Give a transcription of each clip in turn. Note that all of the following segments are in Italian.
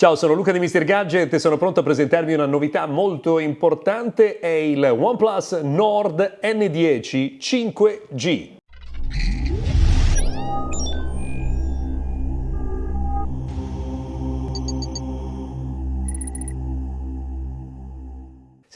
Ciao, sono Luca di Mr. Gadget e sono pronto a presentarvi una novità molto importante, è il OnePlus Nord N10 5G.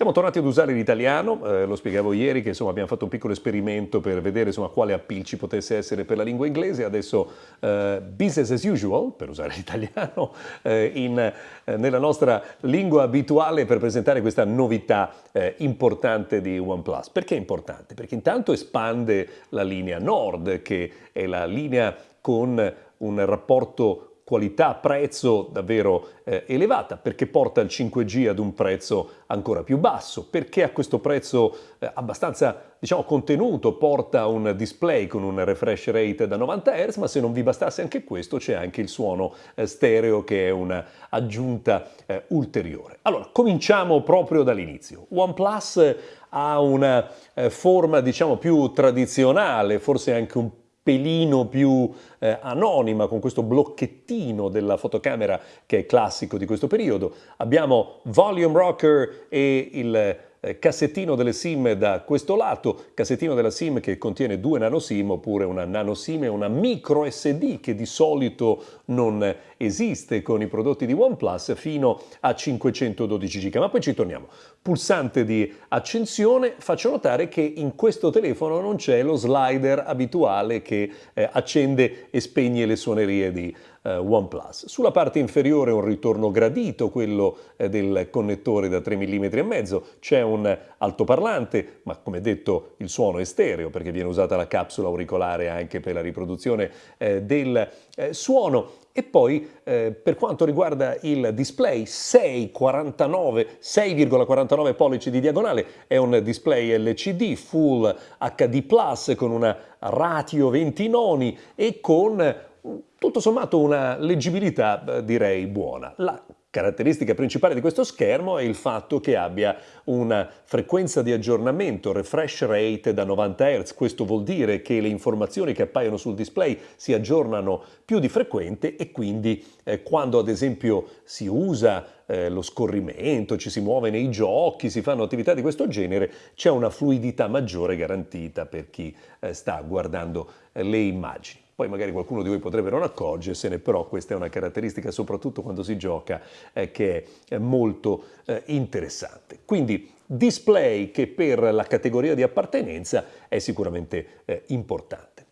Siamo tornati ad usare l'italiano, eh, lo spiegavo ieri che insomma, abbiamo fatto un piccolo esperimento per vedere insomma, quale appeal ci potesse essere per la lingua inglese, adesso eh, business as usual, per usare l'italiano, eh, eh, nella nostra lingua abituale per presentare questa novità eh, importante di OnePlus. Perché è importante? Perché intanto espande la linea Nord, che è la linea con un rapporto qualità-prezzo davvero eh, elevata, perché porta il 5G ad un prezzo ancora più basso, perché a questo prezzo eh, abbastanza diciamo, contenuto porta un display con un refresh rate da 90 Hz, ma se non vi bastasse anche questo c'è anche il suono eh, stereo che è un'aggiunta eh, ulteriore. Allora, cominciamo proprio dall'inizio. OnePlus ha una eh, forma diciamo più tradizionale, forse anche un pelino più eh, anonima con questo blocchettino della fotocamera che è classico di questo periodo. Abbiamo volume rocker e il cassettino delle SIM da questo lato, cassettino della SIM che contiene due nano SIM oppure una nano SIM e una micro SD che di solito non esiste con i prodotti di OnePlus fino a 512 GB. Ma poi ci torniamo. Pulsante di accensione, faccio notare che in questo telefono non c'è lo slider abituale che eh, accende e spegne le suonerie di eh, OnePlus. Sulla parte inferiore un ritorno gradito, quello eh, del connettore da 3 mm e mezzo, c'è un altoparlante, ma come detto il suono è stereo perché viene usata la capsula auricolare anche per la riproduzione eh, del eh, suono. E poi eh, per quanto riguarda il display 6,49 pollici di diagonale. È un display LCD Full HD Plus con una ratio 20 noni e con tutto sommato una leggibilità direi buona. La caratteristica principale di questo schermo è il fatto che abbia una frequenza di aggiornamento, refresh rate da 90 Hz. Questo vuol dire che le informazioni che appaiono sul display si aggiornano più di frequente e quindi eh, quando ad esempio si usa eh, lo scorrimento, ci si muove nei giochi, si fanno attività di questo genere, c'è una fluidità maggiore garantita per chi eh, sta guardando eh, le immagini. Poi magari qualcuno di voi potrebbe non accorgersene, però questa è una caratteristica soprattutto quando si gioca eh, che è molto eh, interessante. Quindi display che per la categoria di appartenenza è sicuramente eh, importante.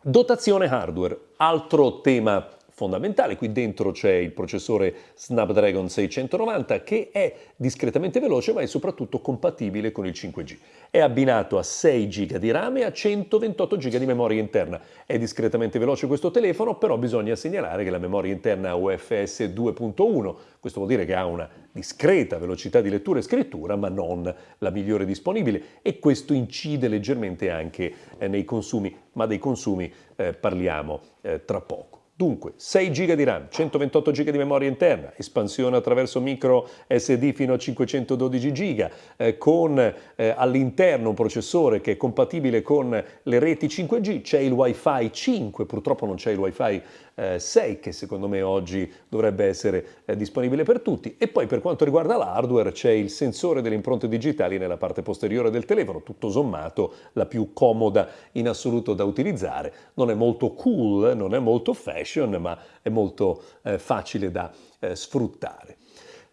Dotazione hardware, altro tema fondamentale. Qui dentro c'è il processore Snapdragon 690 che è discretamente veloce ma è soprattutto compatibile con il 5G. È abbinato a 6 GB di RAM e a 128 GB di memoria interna. È discretamente veloce questo telefono, però bisogna segnalare che la memoria interna UFS 2.1, questo vuol dire che ha una discreta velocità di lettura e scrittura, ma non la migliore disponibile e questo incide leggermente anche eh, nei consumi, ma dei consumi eh, parliamo eh, tra poco. Dunque, 6 GB di RAM, 128 GB di memoria interna, espansione attraverso micro SD fino a 512 GB, eh, con eh, all'interno un processore che è compatibile con le reti 5G, c'è il Wi-Fi 5, purtroppo non c'è il Wi-Fi eh, 6 che secondo me oggi dovrebbe essere eh, disponibile per tutti. E poi per quanto riguarda l'hardware c'è il sensore delle impronte digitali nella parte posteriore del telefono, tutto sommato la più comoda in assoluto da utilizzare, non è molto cool, non è molto fashion, ma è molto eh, facile da eh, sfruttare.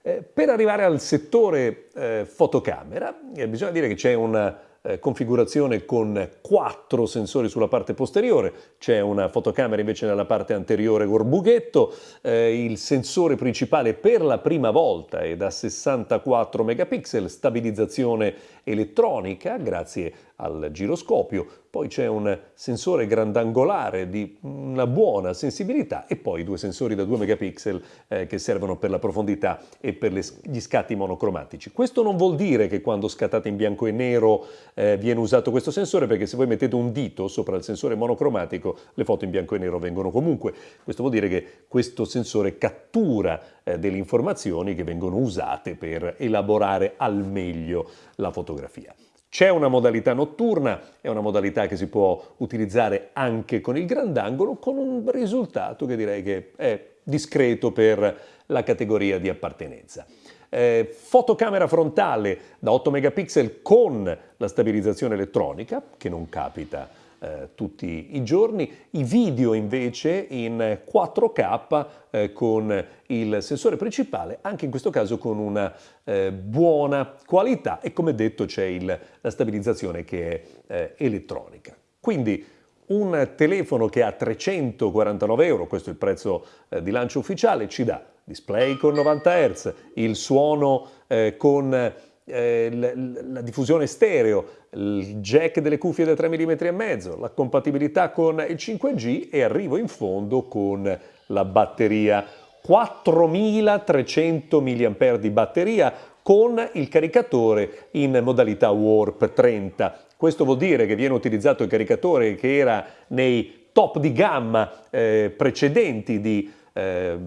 Eh, per arrivare al settore eh, fotocamera, eh, bisogna dire che c'è una eh, configurazione con quattro sensori sulla parte posteriore, c'è una fotocamera invece nella parte anteriore gorbughetto, eh, il sensore principale per la prima volta è da 64 megapixel, stabilizzazione elettronica grazie al giroscopio, poi c'è un sensore grandangolare di una buona sensibilità e poi due sensori da 2 megapixel eh, che servono per la profondità e per le, gli scatti monocromatici. Questo non vuol dire che quando scattate in bianco e nero eh, viene usato questo sensore perché se voi mettete un dito sopra il sensore monocromatico le foto in bianco e nero vengono comunque. Questo vuol dire che questo sensore cattura eh, delle informazioni che vengono usate per elaborare al meglio la fotografia. C'è una modalità notturna, è una modalità che si può utilizzare anche con il grandangolo, con un risultato che direi che è discreto per la categoria di appartenenza. Eh, fotocamera frontale da 8 megapixel con la stabilizzazione elettronica, che non capita eh, tutti i giorni, i video invece in 4K eh, con il sensore principale, anche in questo caso con una eh, buona qualità e come detto c'è la stabilizzazione che è eh, elettronica. Quindi un telefono che ha 349 euro, questo è il prezzo eh, di lancio ufficiale, ci dà display con 90 Hz, il suono eh, con eh, la, la, diffusione stereo, il jack delle cuffie da 3 mm e mezzo, la compatibilità con il 5G e arrivo in fondo con la batteria 4300 mAh di batteria con il caricatore in modalità Warp 30. Questo vuol dire che viene utilizzato il caricatore che era nei top di gamma eh, precedenti di eh,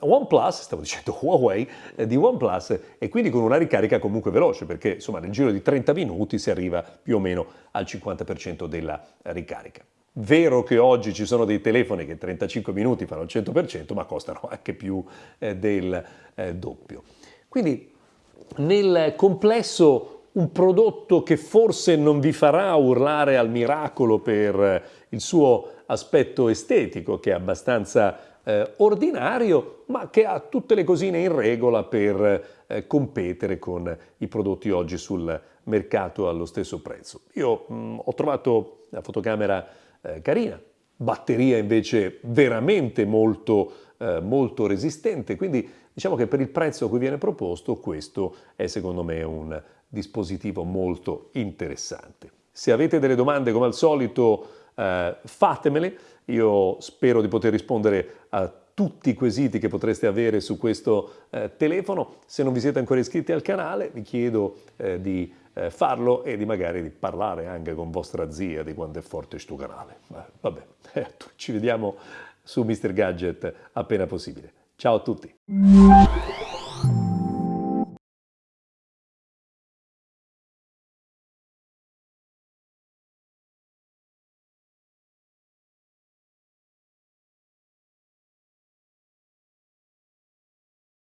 OnePlus, stavo dicendo Huawei, eh, di OnePlus e quindi con una ricarica comunque veloce perché insomma nel giro di 30 minuti si arriva più o meno al 50% della ricarica. Vero che oggi ci sono dei telefoni che 35 minuti fanno il 100% ma costano anche più eh, del eh, doppio. Quindi nel complesso un prodotto che forse non vi farà urlare al miracolo per il suo aspetto estetico che è abbastanza eh, ordinario, ma che ha tutte le cosine in regola per eh, competere con i prodotti oggi sul mercato allo stesso prezzo. Io mh, mm, ho trovato la fotocamera eh, carina, batteria invece veramente molto, eh, molto resistente, quindi diciamo che per il prezzo a cui viene proposto questo è secondo me un dispositivo molto interessante. Se avete delle domande come al solito eh, fatemele, io spero di poter rispondere a tutti i quesiti che potreste avere su questo eh, telefono. Se non vi siete ancora iscritti al canale vi chiedo eh, di eh, farlo e di magari di parlare anche con vostra zia di quanto è forte questo canale. vabbè, ci vediamo su Mr. Gadget appena possibile. Ciao a tutti!